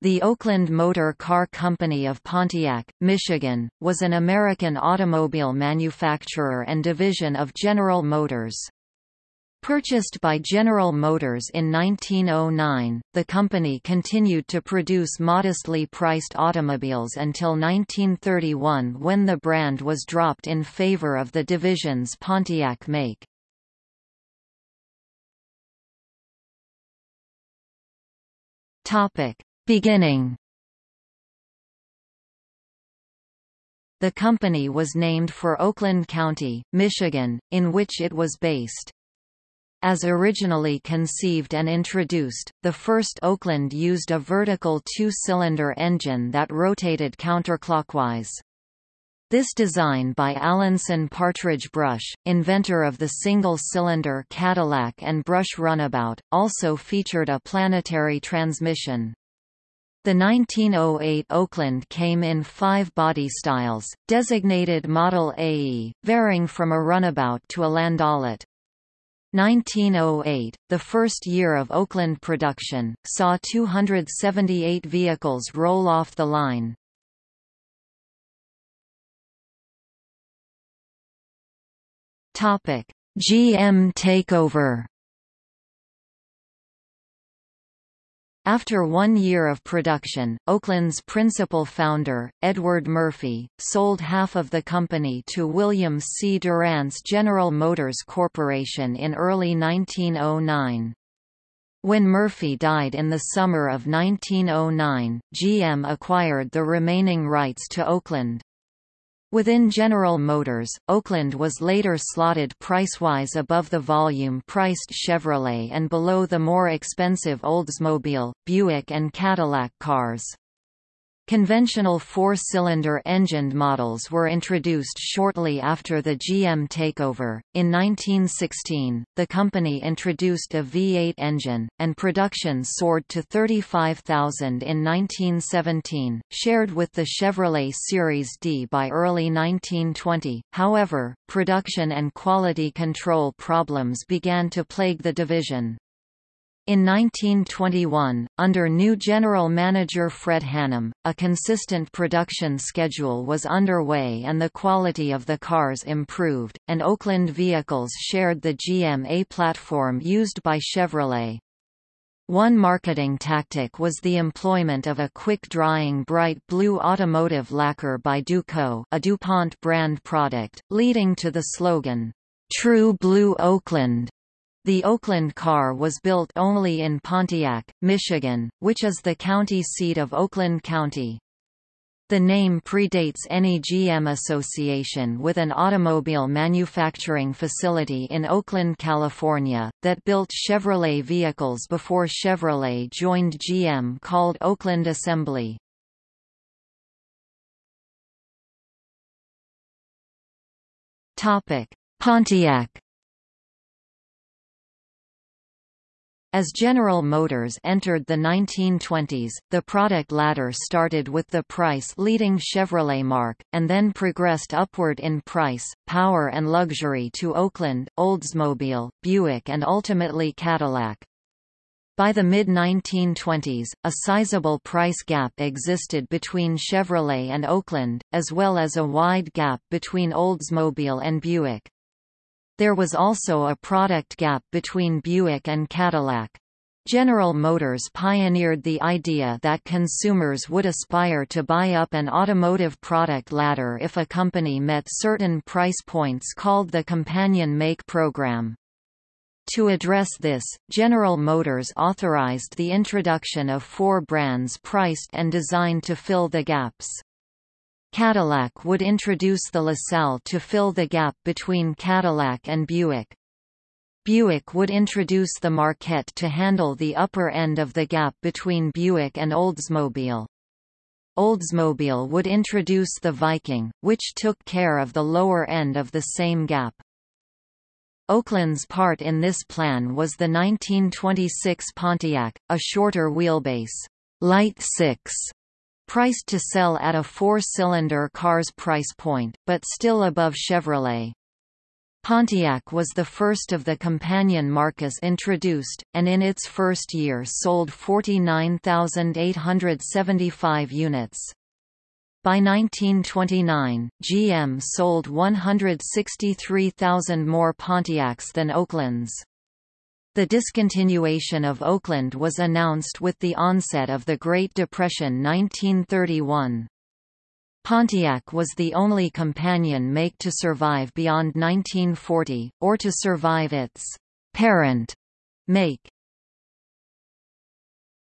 The Oakland Motor Car Company of Pontiac, Michigan, was an American automobile manufacturer and division of General Motors. Purchased by General Motors in 1909, the company continued to produce modestly priced automobiles until 1931 when the brand was dropped in favor of the division's Pontiac make. Topic: Beginning The company was named for Oakland County, Michigan, in which it was based. As originally conceived and introduced, the first Oakland used a vertical two-cylinder engine that rotated counterclockwise. This design by Alanson Partridge Brush, inventor of the single-cylinder Cadillac and Brush Runabout, also featured a planetary transmission. The 1908 Oakland came in five body styles, designated Model AE, varying from a runabout to a landaulet. 1908, the first year of Oakland production, saw 278 vehicles roll off the line. GM takeover After one year of production, Oakland's principal founder, Edward Murphy, sold half of the company to William C. Durant's General Motors Corporation in early 1909. When Murphy died in the summer of 1909, GM acquired the remaining rights to Oakland. Within General Motors, Oakland was later slotted price-wise above the volume-priced Chevrolet and below the more expensive Oldsmobile, Buick and Cadillac cars. Conventional four-cylinder engined models were introduced shortly after the GM takeover. In 1916, the company introduced a V8 engine, and production soared to 35,000 in 1917, shared with the Chevrolet Series D by early 1920. However, production and quality control problems began to plague the division. In 1921, under new general manager Fred Hannum, a consistent production schedule was underway and the quality of the cars improved, and Oakland vehicles shared the GM-A platform used by Chevrolet. One marketing tactic was the employment of a quick-drying bright blue automotive lacquer by Duco a DuPont brand product, leading to the slogan, "'True Blue Oakland' The Oakland car was built only in Pontiac, Michigan, which is the county seat of Oakland County. The name predates any GM association with an automobile manufacturing facility in Oakland, California, that built Chevrolet vehicles before Chevrolet joined GM called Oakland Assembly. Pontiac As General Motors entered the 1920s, the product ladder started with the price-leading Chevrolet marque, and then progressed upward in price, power and luxury to Oakland, Oldsmobile, Buick and ultimately Cadillac. By the mid-1920s, a sizable price gap existed between Chevrolet and Oakland, as well as a wide gap between Oldsmobile and Buick. There was also a product gap between Buick and Cadillac. General Motors pioneered the idea that consumers would aspire to buy up an automotive product ladder if a company met certain price points called the Companion Make Program. To address this, General Motors authorized the introduction of four brands priced and designed to fill the gaps. Cadillac would introduce the LaSalle to fill the gap between Cadillac and Buick. Buick would introduce the Marquette to handle the upper end of the gap between Buick and Oldsmobile. Oldsmobile would introduce the Viking, which took care of the lower end of the same gap. Oakland's part in this plan was the 1926 Pontiac, a shorter wheelbase, light six priced to sell at a four-cylinder car's price point, but still above Chevrolet. Pontiac was the first of the companion marques introduced, and in its first year sold 49,875 units. By 1929, GM sold 163,000 more Pontiacs than Oaklands. The discontinuation of Oakland was announced with the onset of the Great Depression 1931. Pontiac was the only companion make to survive beyond 1940, or to survive its parent make.